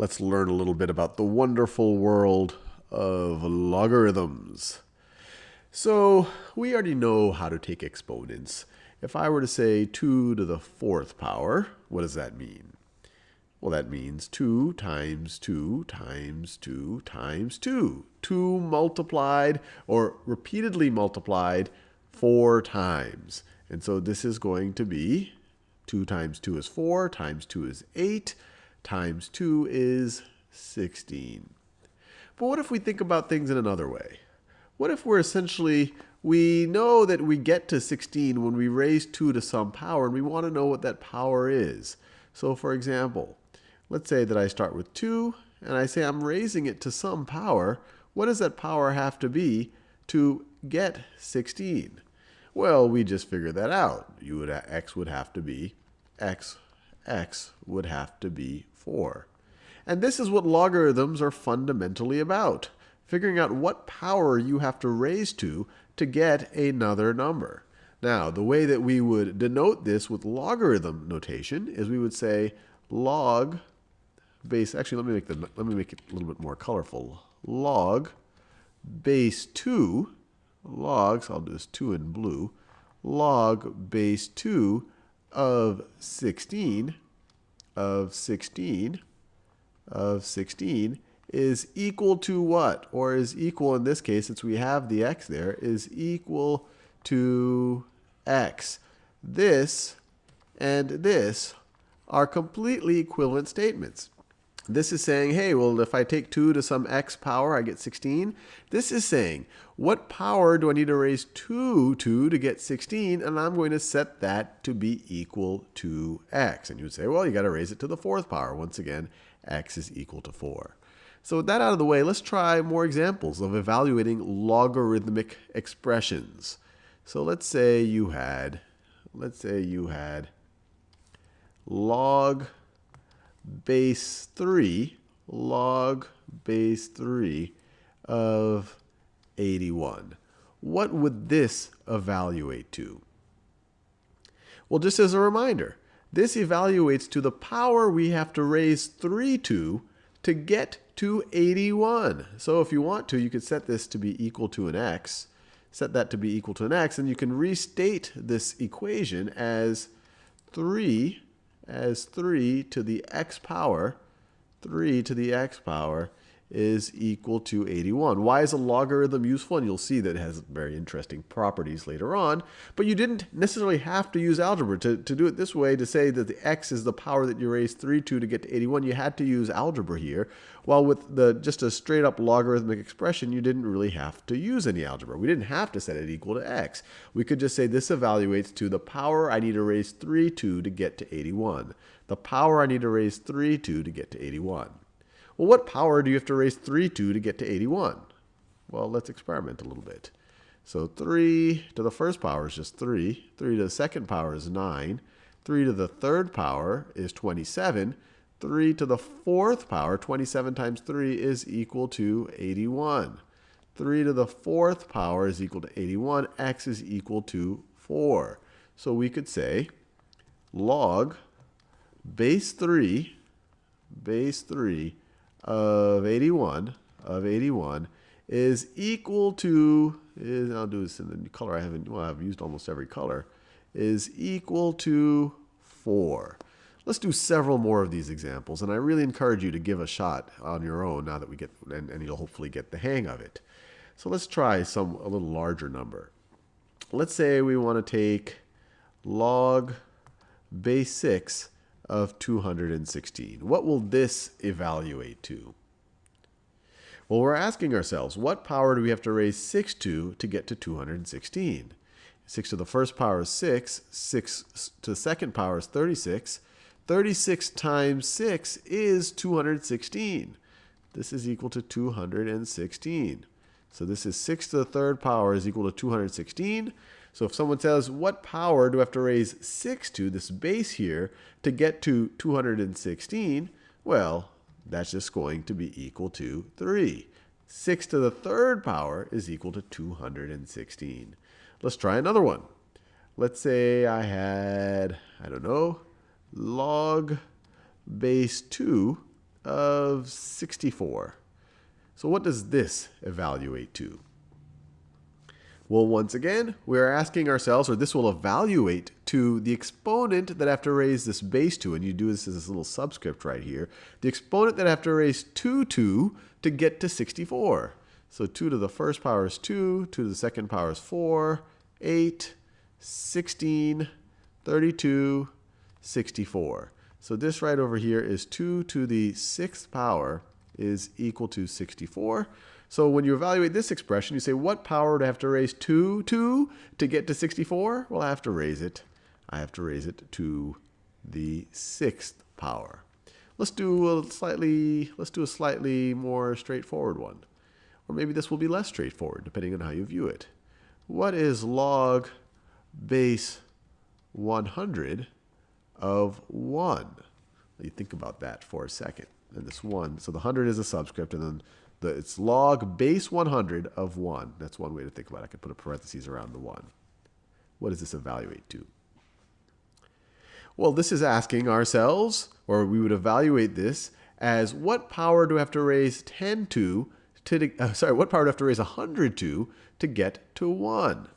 let's learn a little bit about the wonderful world of logarithms. So we already know how to take exponents. If I were to say 2 to the fourth power, what does that mean? Well, that means 2 times 2 times 2 times 2. 2 multiplied or repeatedly multiplied 4 times. And so this is going to be 2 times 2 is 4, times 2 is 8, times 2 is 16. But what if we think about things in another way? What if we're essentially, we know that we get to 16 when we raise 2 to some power, and we want to know what that power is. So for example, let's say that I start with 2, and I say I'm raising it to some power. What does that power have to be to get 16? Well, we just figured that out. You would, x would have to be x, x would have to be 4. And this is what logarithms are fundamentally about, figuring out what power you have to raise to to get another number. Now, the way that we would denote this with logarithm notation is we would say log base, actually let me make, the, let me make it a little bit more colorful. Log base 2, logs, I'll do this 2 in blue, log base 2 of 16 of 16 of 16 is equal to what? Or is equal, in this case, since we have the x there, is equal to x. This and this are completely equivalent statements. This is saying, hey, well, if I take 2 to some x power, I get 16. This is saying, what power do I need to raise 2 to to get 16? And I'm going to set that to be equal to x. And you would say, well, you got to raise it to the fourth power. Once again, x is equal to 4. So with that out of the way, let's try more examples of evaluating logarithmic expressions. So let's say you had, let's say you had log base 3, log base 3 of 81. What would this evaluate to? Well, just as a reminder, this evaluates to the power we have to raise 3 to to get to 81. So if you want to, you could set this to be equal to an x, set that to be equal to an x, and you can restate this equation as 3 as 3 to the x power, 3 to the x power is equal to 81. Why is a logarithm useful? And you'll see that it has very interesting properties later on. But you didn't necessarily have to use algebra to, to do it this way, to say that the x is the power that you raise 3 to to get to 81. You had to use algebra here. While with the just a straight up logarithmic expression, you didn't really have to use any algebra. We didn't have to set it equal to x. We could just say this evaluates to the power I need to raise 3 to to get to 81. The power I need to raise 3 to to get to 81. Well, what power do you have to raise 3 to to get to 81? Well, let's experiment a little bit. So 3 to the first power is just 3. 3 to the second power is 9. 3 to the third power is 27. 3 to the fourth power, 27 times 3 is equal to 81. 3 to the fourth power is equal to 81. x is equal to 4. So we could say log base 3, base 3 of 81 of 81 is equal to is I'll do this in the color I haven't well I've used almost every color is equal to 4. Let's do several more of these examples and I really encourage you to give a shot on your own now that we get and, and you'll hopefully get the hang of it. So let's try some a little larger number. Let's say we want to take log base 6 of 216. What will this evaluate to? Well, we're asking ourselves, what power do we have to raise 6 to to get to 216? 6 to the first power is 6. 6 to the second power is 36. 36 times 6 is 216. This is equal to 216. So this is 6 to the third power is equal to 216. So if someone says, what power do I have to raise 6 to, this base here, to get to 216? Well, that's just going to be equal to 3. 6 to the third power is equal to 216. Let's try another one. Let's say I had, I don't know, log base 2 of 64. So what does this evaluate to? Well, once again, we're asking ourselves, or this will evaluate to the exponent that I have to raise this base to, and you do this as this little subscript right here, the exponent that I have to raise 2 to to get to 64. So 2 to the first power is 2, 2 to the second power is 4, 8, 16, 32, 64. So this right over here is 2 to the sixth power is equal to 64. So when you evaluate this expression, you say, what power do I have to raise 2 to to get to 64? Well, I have to raise it. I have to raise it to the sixth power. Let's do a slightly, let's do a slightly more straightforward one. Or maybe this will be less straightforward, depending on how you view it. What is log base 100 of 1? Let you think about that for a second. And this 1, so the 100 is a subscript, and then the, it's log base 100 of 1. That's one way to think about it. I could put a parentheses around the 1. What does this evaluate to? Well, this is asking ourselves, or we would evaluate this as what power do I have to raise 10 to, to uh, sorry, what power do I have to raise 100 to to get to 1?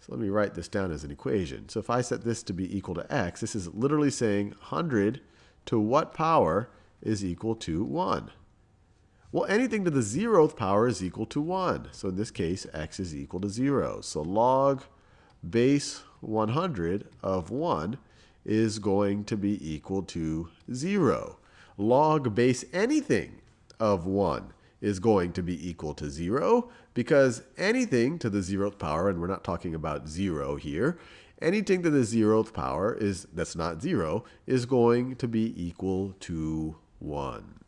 So let me write this down as an equation. So if I set this to be equal to x, this is literally saying 100 to what power is equal to 1? Well, anything to the zeroth power is equal to 1. So in this case, x is equal to 0. So log base 100 of 1 is going to be equal to 0. Log base anything of 1 is going to be equal to 0 because anything to the zeroth power, and we're not talking about 0 here, anything to the zeroth power is that's not 0 is going to be equal to 1.